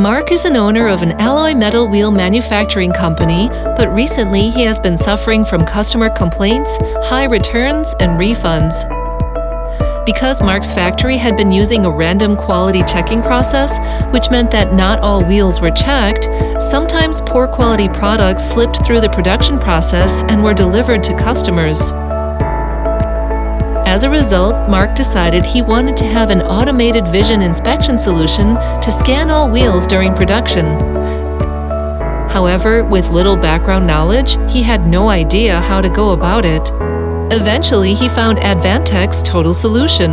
Mark is an owner of an alloy metal wheel manufacturing company, but recently he has been suffering from customer complaints, high returns, and refunds. Because Mark's factory had been using a random quality checking process, which meant that not all wheels were checked, sometimes poor quality products slipped through the production process and were delivered to customers. As a result, Mark decided he wanted to have an automated vision inspection solution to scan all wheels during production. However, with little background knowledge, he had no idea how to go about it. Eventually, he found Advantech's total solution.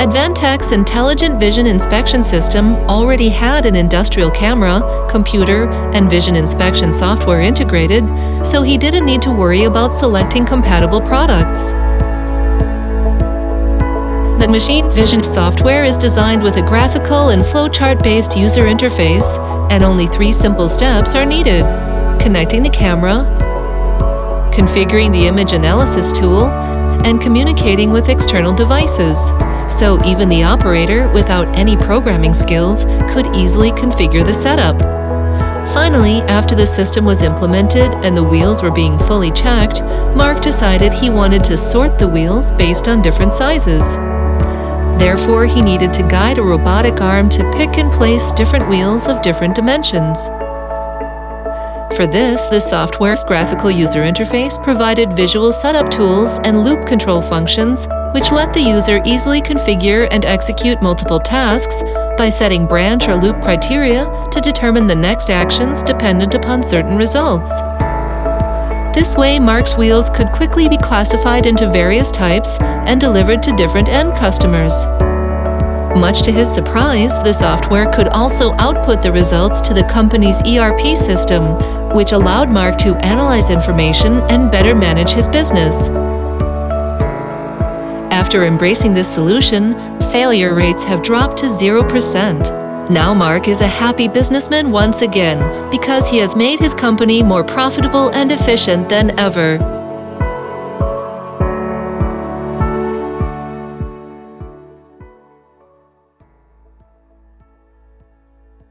Advantech's Intelligent Vision Inspection System already had an industrial camera, computer, and vision inspection software integrated, so he didn't need to worry about selecting compatible products. The machine vision software is designed with a graphical and flowchart-based user interface, and only three simple steps are needed. Connecting the camera, configuring the image analysis tool, and communicating with external devices. So even the operator, without any programming skills, could easily configure the setup. Finally, after the system was implemented and the wheels were being fully checked, Mark decided he wanted to sort the wheels based on different sizes. Therefore, he needed to guide a robotic arm to pick and place different wheels of different dimensions. For this, the software's graphical user interface provided visual setup tools and loop control functions, which let the user easily configure and execute multiple tasks by setting branch or loop criteria to determine the next actions dependent upon certain results. This way, Mark's wheels could quickly be classified into various types and delivered to different end customers. Much to his surprise, the software could also output the results to the company's ERP system, which allowed Mark to analyze information and better manage his business. After embracing this solution, failure rates have dropped to 0%. Now Mark is a happy businessman once again because he has made his company more profitable and efficient than ever.